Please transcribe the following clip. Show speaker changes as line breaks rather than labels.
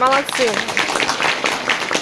Молодцы.